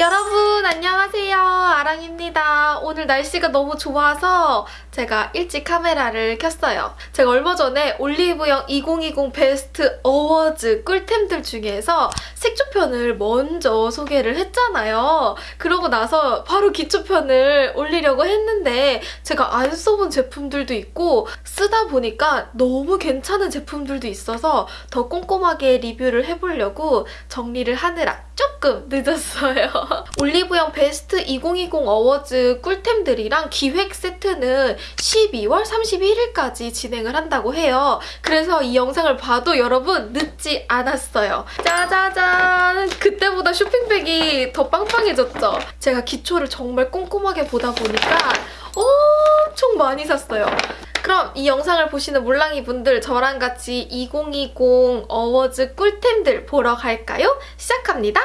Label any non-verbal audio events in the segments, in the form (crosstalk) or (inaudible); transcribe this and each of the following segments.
여러분 안녕하세요. 아랑입니다. 오늘 날씨가 너무 좋아서 제가 일찍 카메라를 켰어요. 제가 얼마 전에 올리브영 2020 베스트 어워즈 꿀템들 중에서 색조편을 먼저 소개를 했잖아요. 그러고 나서 바로 기초편을 올리려고 했는데 제가 안 써본 제품들도 있고 쓰다 보니까 너무 괜찮은 제품들도 있어서 더 꼼꼼하게 리뷰를 해보려고 정리를 하느라 조금 늦었어요. (laughs) (laughs) 올리브영 베스트 2020 어워즈 꿀템들이랑 기획 세트는 12월 31일까지 진행을 한다고 해요. 그래서 이 영상을 봐도 여러분 늦지 않았어요. 짜자잔! 그때보다 쇼핑백이 더 빵빵해졌죠? 제가 기초를 정말 꼼꼼하게 보다 보니까 엄청 많이 샀어요. 그럼 이 영상을 보시는 몰랑이 분들 저랑 같이 2020 어워즈 꿀템들 보러 갈까요? 시작합니다.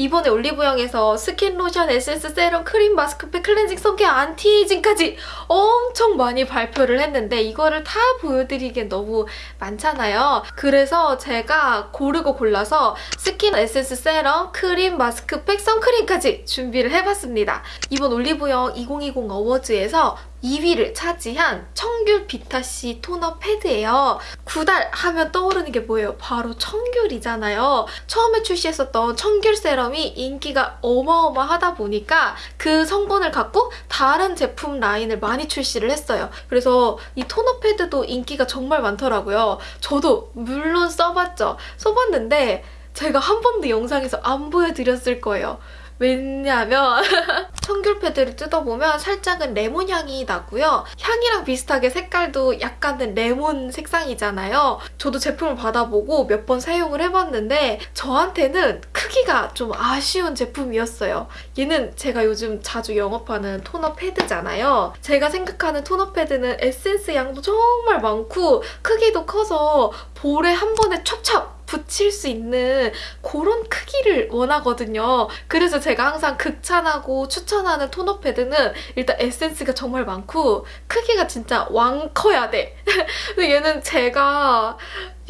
이번에 올리브영에서 스킨, 로션, 에센스, 세럼, 크림, 마스크팩, 클렌징, sun care, anti-aging까지 엄청 많이 발표를 했는데 이거를 다 보여드리기엔 너무 많잖아요. 그래서 제가 고르고 골라서 스킨, 에센스, 세럼, 크림, 마스크팩, 선크림까지 준비를 해봤습니다. 이번 올리브영 2020 awards에서 2위를 차지한 청귤 비타C 토너 패드예요. 구달 하면 떠오르는 게 뭐예요? 바로 청귤이잖아요. 처음에 출시했었던 청귤 세럼이 인기가 어마어마하다 보니까 그 성분을 갖고 다른 제품 라인을 많이 출시를 했어요. 그래서 이 토너 패드도 인기가 정말 많더라고요. 저도 물론 써봤죠. 써봤는데 제가 한 번도 영상에서 안 보여드렸을 거예요. 왜냐면 (laughs) 청귤 패드를 뜯어보면 살짝은 레몬 향이 나고요. 향이랑 비슷하게 색깔도 약간은 레몬 색상이잖아요. 저도 제품을 받아보고 몇 번 사용을 해봤는데 저한테는 크기가 좀 아쉬운 제품이었어요. 얘는 제가 요즘 자주 영업하는 토너 패드잖아요. 제가 생각하는 토너 패드는 에센스 양도 정말 많고 크기도 커서 볼에 한 번에 찹찹 붙일 수 있는 그런 크기를 원하거든요. 그래서 제가 항상 극찬하고 추천하는 토너 패드는 일단 에센스가 정말 많고 크기가 진짜 왕 커야 돼. (laughs) 근데 얘는 제가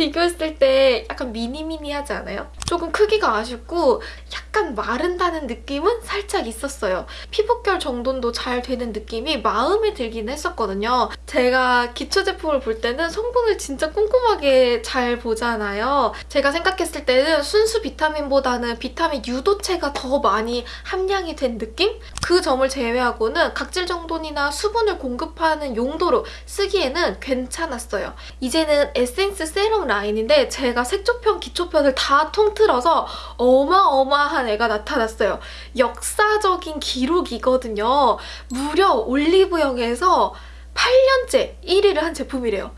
비교했을 때 약간 미니미니하지 않아요? 조금 크기가 아쉽고 약간 마른다는 느낌은 살짝 있었어요. 피부결 정돈도 잘 되는 느낌이 마음에 들긴 했었거든요. 제가 기초 제품을 볼 때는 성분을 진짜 꼼꼼하게 잘 보잖아요. 제가 생각했을 때는 순수 비타민보다는 비타민 유도체가 더 많이 함량이 된 느낌? 그 점을 제외하고는 각질 정돈이나 수분을 공급하는 용도로 쓰기에는 괜찮았어요. 이제는 에센스 세럼 라인인데 제가 색조편, 기초편을 다 통틀어서 어마어마한 애가 나타났어요. 역사적인 기록이거든요. 무려 올리브영에서 8년째 1위를 한 제품이래요.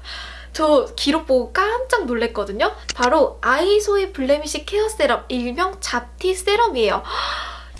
저 기록 보고 깜짝 놀랐거든요. 바로 아이소이 블레미시 케어 세럼, 일명 잡티 세럼이에요.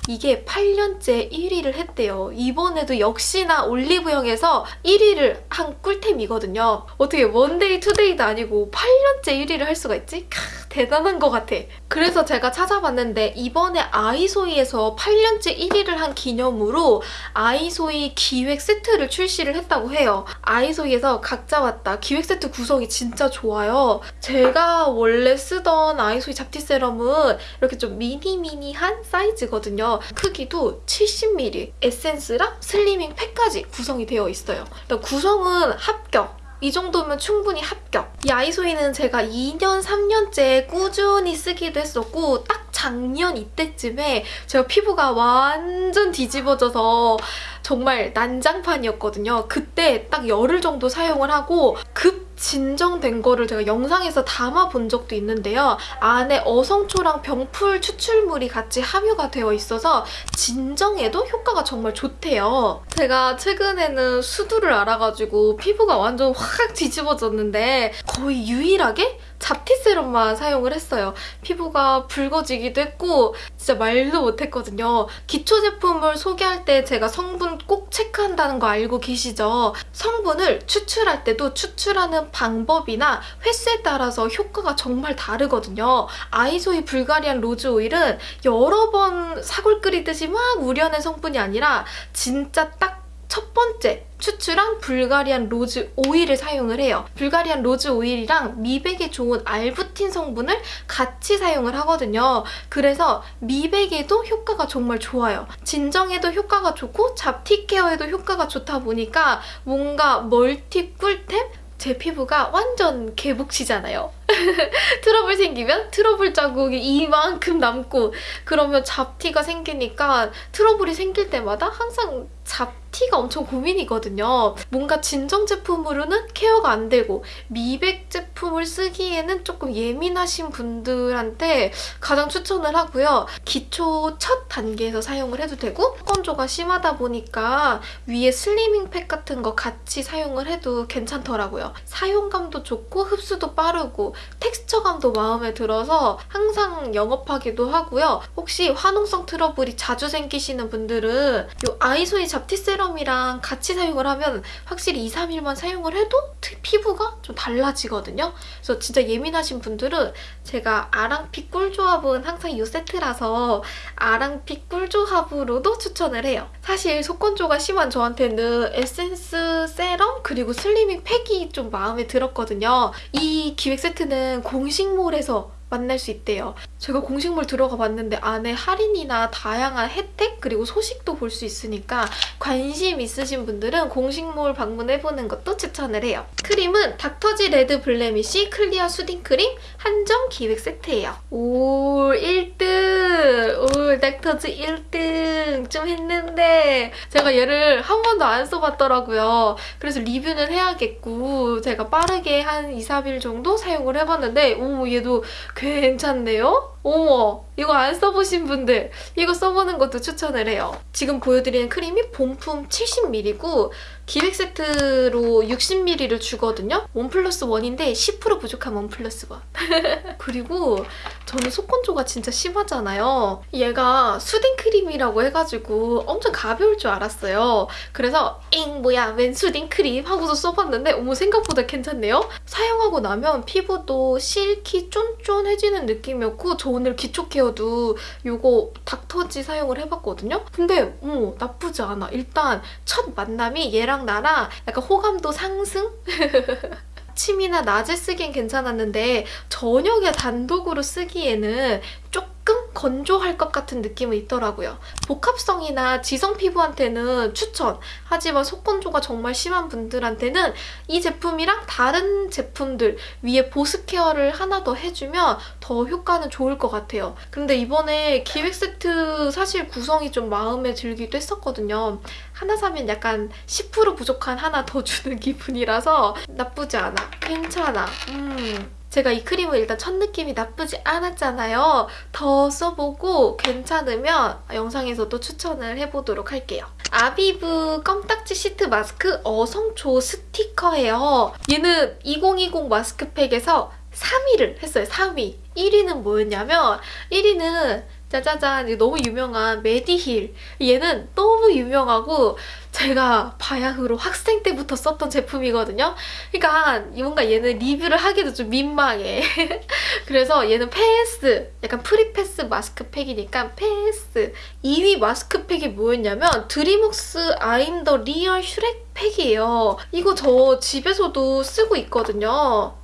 이게 8년째 1위를 했대요. 이번에도 역시나 올리브영에서 1위를 한 꿀템이거든요. 어떻게 one day two day도 아니고 8년째 1위를 할 수가 있지? 캬, 대단한 것 같아. 그래서 제가 찾아봤는데 이번에 아이소이에서 8년째 1위를 한 기념으로 아이소이 기획 세트를 출시를 했다고 해요. 아이소이에서 각 잡았다. 기획 세트 구성이 진짜 좋아요. 제가 원래 쓰던 아이소이 잡티 세럼은 이렇게 좀 미니미니한 사이즈거든요. 크기도 70ml, 에센스랑 슬리핑 팩까지 구성이 되어 있어요. 구성은 합격! 이 정도면 충분히 합격. 이 아이소이는 제가 2년, 3년째 꾸준히 쓰기도 했었고 딱 작년 이때쯤에 제가 피부가 완전 뒤집어져서 정말 난장판이었거든요. 그때 딱 열흘 정도 사용을 하고 급 진정된 거를 제가 영상에서 담아본 적도 있는데요. 안에 어성초랑 병풀 추출물이 같이 함유가 되어 있어서 진정에도 효과가 정말 좋대요. 제가 최근에는 수두를 앓아가지고 피부가 완전 확 뒤집어졌는데 거의 유일하게 잡티 세럼만 사용을 했어요. 피부가 붉어지기도 했고 진짜 말도 못했거든요. 기초 제품을 소개할 때 제가 성분 꼭 체크한다는 거 알고 계시죠? 성분을 추출할 때도 추출하는 방법이나 횟수에 따라서 효과가 정말 다르거든요. 아이소이 불가리안 로즈 오일은 여러 번 사골 끓이듯이 막 우려낸 성분이 아니라 진짜 딱 첫 번째, 추출한 불가리안 로즈 오일을 사용을 해요. 불가리안 로즈 오일이랑 미백에 좋은 알부틴 성분을 같이 사용을 하거든요. 그래서 미백에도 효과가 정말 좋아요. 진정에도 효과가 좋고 잡티 케어에도 효과가 좋다 보니까 뭔가 멀티 꿀템? 제 피부가 완전 개복치잖아요. (laughs) 트러블 생기면 트러블 자국이 이만큼 남고 그러면 잡티가 생기니까 트러블이 생길 때마다 항상 잡티가 엄청 고민이거든요. 뭔가 진정 제품으로는 케어가 안 되고 미백 제품을 쓰기에는 조금 예민하신 분들한테 가장 추천을 하고요. 기초 첫 단계에서 사용을 해도 되고 건조가 심하다 보니까 위에 슬리밍 팩 같은 거 같이 사용을 해도 괜찮더라고요. 사용감도 좋고 흡수도 빠르고 텍스처감도 마음에 들어서 항상 영업하기도 하고요. 혹시 화농성 트러블이 자주 생기시는 분들은 이 아이소이 잡티 세럼이랑 같이 사용을 하면 확실히 2, 3일만 사용을 해도 피부가 좀 달라지거든요. 그래서 진짜 예민하신 분들은 제가 아랑피 꿀조합은 항상 이 세트라서 아랑피 꿀조합으로도 추천을 해요. 사실 속건조가 심한 저한테는 에센스 세럼 그리고 슬리핑 팩이 좀 마음에 들었거든요. 이 기획 세트 는 공식몰에서 만날 수 있대요. 제가 공식몰 들어가 봤는데 안에 할인이나 다양한 혜택 그리고 소식도 볼 수 있으니까 관심 있으신 분들은 공식몰 방문해보는 것도 추천을 해요. 크림은 닥터지 레드 블레미쉬 클리어 수딩 크림 한정 기획 세트예요. 오 1등! 오 닥터지 1등! 좀 했는데 제가 얘를 한 번도 안 써봤더라고요. 그래서 리뷰는 해야겠고 제가 빠르게 한 2, 3일 정도 사용을 해봤는데 오 얘도 괜찮네요? 어머 이거 안 써보신 분들 이거 써보는 것도 추천을 해요. 지금 보여드리는 크림이 본품 70ml고 기획 세트로 60ml를 주거든요. one plus one인데 10% 부족한 one plus one. (laughs) 그리고 저는 속건조가 진짜 심하잖아요. 얘가 soothing 크림이라고 해가지고 엄청 가벼울 줄 알았어요. 그래서 잉 뭐야 웬 soothing 크림 하고서 써봤는데 어머 생각보다 괜찮네요. 사용하고 나면 피부도 silky 쫀쫀해지는 느낌이었고 저 오늘 기초 케어도 이거 닥터지 사용을 해봤거든요. 근데 어머 나쁘지 않아. 일단 첫 만남이 얘랑 나랑 약간 호감도 상승? (laughs) 아침이나 낮에 쓰기엔 괜찮았는데 저녁에 단독으로 쓰기에는 조금 건조할 것 같은 느낌은 있더라고요. 복합성이나 지성 피부한테는 추천! 하지만 속건조가 정말 심한 분들한테는 이 제품이랑 다른 제품들 위에 보습 케어를 하나 더 해주면 더 효과는 좋을 것 같아요. 근데 이번에 기획 세트 사실 구성이 좀 마음에 들기도 했었거든요. 하나 사면 약간 10% 부족한 하나 더 주는 (laughs) 기분이라서 나쁘지 않아. 괜찮아. 음. 제가 이 크림을 일단 첫 느낌이 나쁘지 않았잖아요. 더 써보고 괜찮으면 영상에서도 추천을 해보도록 할게요. 아비브 껌딱지 시트 마스크 어성초 스티커예요. 얘는 2020 마스크팩에서 3위를 했어요. 3위. 1위는 뭐였냐면 1위는 짜자잔 너무 유명한 메디힐 얘는 너무 유명하고 제가 바야흐로 학생 때부터 썼던 제품이거든요. 그러니까 뭔가 얘는 리뷰를 하기도 좀 민망해. (laughs) 그래서 얘는 패스, 약간 free pass 마스크팩이니까 패스. 2위 마스크팩이 뭐였냐면 드림웍스 아임 더 리얼 슈렉 팩이에요. 이거 저 집에서도 쓰고 있거든요.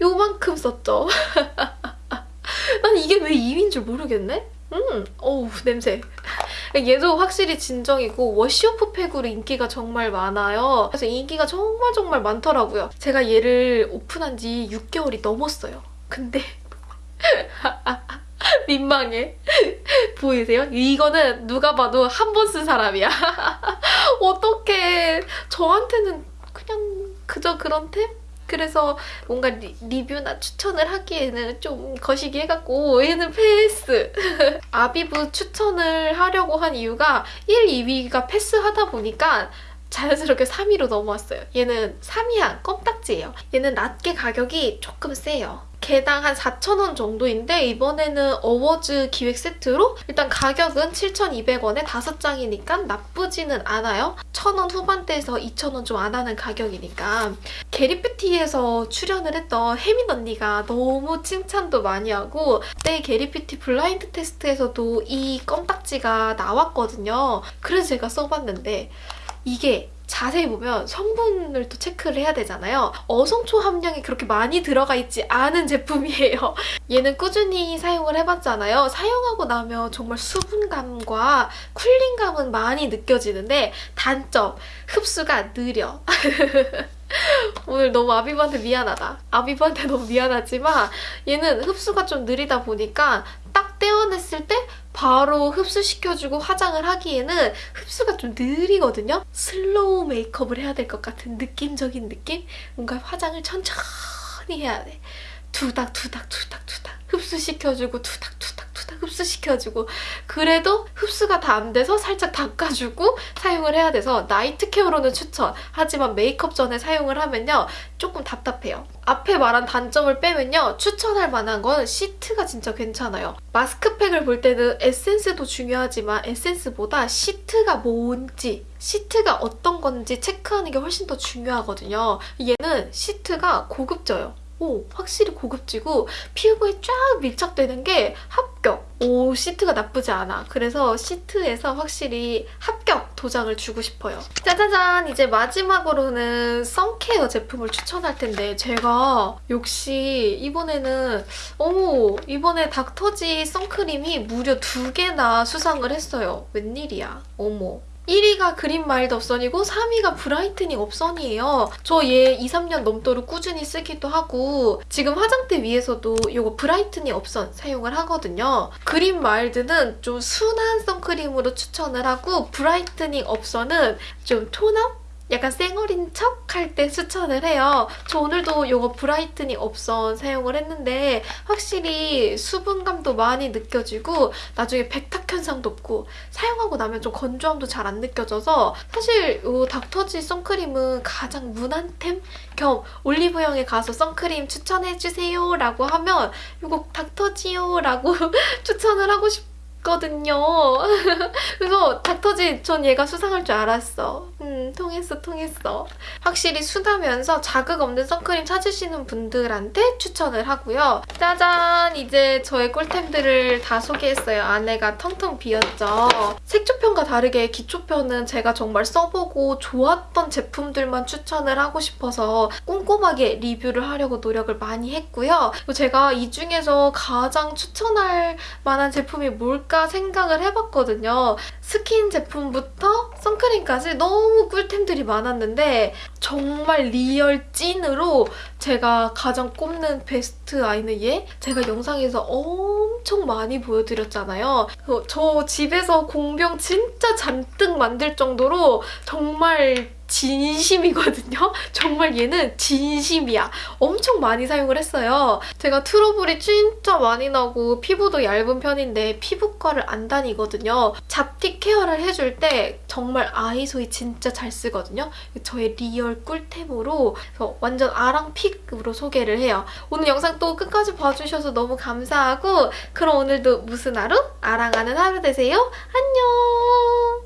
요만큼 썼죠. (laughs) 난 이게 왜 2위인 줄 모르겠네? 음, 어우 냄새. 얘도 확실히 진정이고 워시오프 팩으로 인기가 정말 많아요. 그래서 인기가 정말 정말 많더라고요. 제가 얘를 오픈한 지 6개월이 넘었어요. 근데 (laughs) 민망해. 보이세요? 이거는 누가 봐도 한 번 쓴 사람이야. (laughs) 어떡해. 저한테는 그냥 그저 그런 템? 그래서 뭔가 리뷰나 추천을 하기에는 좀 거시기 해갖고 얘는 패스! (laughs) 아비브 추천을 하려고 한 이유가 1, 2위가 패스하다 보니까 자연스럽게 3위로 넘어왔어요. 얘는 3위한 껌딱지예요. 얘는 낱개 가격이 조금 세요. 개당 한 4,000원 정도인데 이번에는 어워즈 기획 세트로 일단 가격은 7,200원에 5장이니까 나쁘지는 않아요. 1,000원 후반대에서 2,000원 좀 안 하는 가격이니까 게리뷰티에서 출연을 했던 혜민 언니가 너무 칭찬도 많이 하고 그때 게리뷰티 블라인드 테스트에서도 이 껌딱지가 나왔거든요. 그래서 제가 써봤는데 이게 자세히 보면 성분을 또 체크를 해야 되잖아요. 어성초 함량이 그렇게 많이 들어가 있지 않은 제품이에요. (laughs) 얘는 꾸준히 사용을 해봤잖아요. 사용하고 나면 정말 수분감과 쿨링감은 많이 느껴지는데 단점, 흡수가 느려. (laughs) 오늘 너무 아비브한테 미안하다. 아비브한테 너무 미안하지만 얘는 흡수가 좀 느리다 보니까 딱 떼어냈을 때 바로 흡수시켜주고 화장을 하기에는 흡수가 좀 느리거든요? slow 메이크업을 해야 될 것 같은 느낌적인 느낌? 뭔가 화장을 천천히 해야 돼. 두닥 두닥 두닥 두닥 흡수시켜주고 두닥 흡수시켜주고 그래도 흡수가 다 안 돼서 살짝 닦아주고 사용을 해야 돼서 night care로는 추천. 하지만 메이크업 전에 사용을 하면요 조금 답답해요. 앞에 말한 단점을 빼면요 추천할 만한 건 시트가 진짜 괜찮아요. 마스크팩을 볼 때는 에센스도 중요하지만 에센스보다 시트가 뭔지 시트가 어떤 건지 체크하는 게 훨씬 더 중요하거든요. 얘는 시트가 고급져요 오, 확실히 고급지고 피부에 쫙 밀착되는 게 합격! 오, 시트가 나쁘지 않아. 그래서 시트에서 확실히 합격 도장을 주고 싶어요. 짜자잔! 이제 마지막으로는 sun care 제품을 추천할 텐데 제가 역시 이번에는 어머, 이번에 닥터지 선크림이 무려 두 개나 수상을 했어요. 웬일이야. 어머. 1위가 그린 마일드 업선이고 3위가 브라이트닝 업선이에요. 저 얘 2, 3년 넘도록 꾸준히 쓰기도 하고 지금 화장대 위에서도 이거 브라이트닝 업선 사용을 하거든요. 그린 마일드는 좀 순한 선크림으로 추천을 하고 브라이트닝 업선은 좀 tone up? 약간 쌩얼인 척 할 때 추천을 해요. 저 오늘도 이거 브라이트닝 업선 사용을 했는데 확실히 수분감도 많이 느껴지고 나중에 백탁 현상도 없고 사용하고 나면 좀 건조함도 잘 안 느껴져서 사실 이 닥터지 선크림은 가장 무난템 겸 올리브영에 가서 선크림 추천해주세요 라고 하면 이거 닥터지요 라고 (laughs) 추천을 하고 싶어요. 거든요. (laughs) 그래서 닥터지 전 얘가 수상할 줄 알았어. 음, 통했어, 통했어. 확실히 순하면서 자극 없는 선크림 찾으시는 분들한테 추천을 하고요. 짜잔! 이제 저의 꿀템들을 다 소개했어요. 안에가 텅텅 비었죠. 색조편과 다르게 기초편은 제가 정말 써보고 좋았던 제품들만 추천을 하고 싶어서 꼼꼼하게 리뷰를 하려고 노력을 많이 했고요. 제가 이 중에서 가장 추천할 만한 제품이 뭘까 생각을 해봤거든요. 스킨 제품부터 선크림까지 너무 꿀템들이 많았는데 정말 real 찐으로 제가 가장 꼽는 베스트 아이는 얘? 제가 영상에서 엄청 많이 보여드렸잖아요. 저 집에서 공병 진짜 잔뜩 만들 정도로 정말 진심이거든요. (laughs) 정말 얘는 진심이야. 엄청 많이 사용을 했어요. 제가 트러블이 진짜 많이 나고 피부도 얇은 편인데 피부과를 안 다니거든요. 잡티 care를 해줄 때 정말 아이소이 진짜 잘 쓰거든요. 저의 real 꿀템으로 완전 아랑 pick으로 소개를 해요. 오늘 영상 또 끝까지 봐주셔서 너무 감사하고 그럼 오늘도 무슨 하루? 아랑하는 하루 되세요. 안녕!